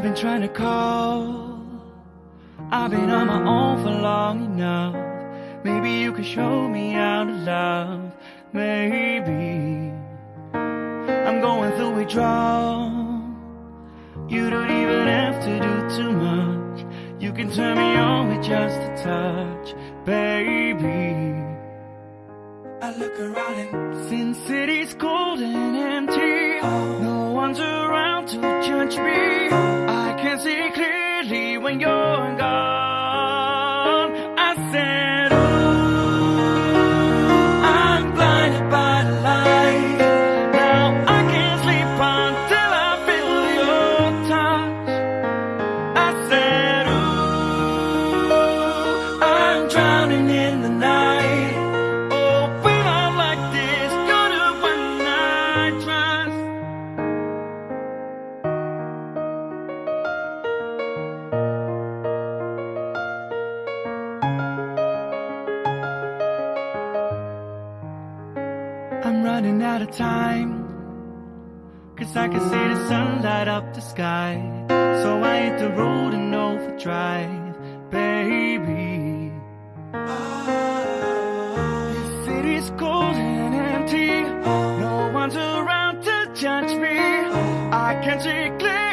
I've been trying to call. I've been on my own for long enough. Maybe you can show me how to love. Maybe I'm going through withdrawal. You don't even have to do too much. You can turn me on with just a touch, baby. I look around and Sin City's cold and empty. No one's around to judge me. Running out of time. Cause I can see the sun light up the sky. So I hit the road and overdrive, baby. This city's cold and empty. No one's around to judge me. I can see clearly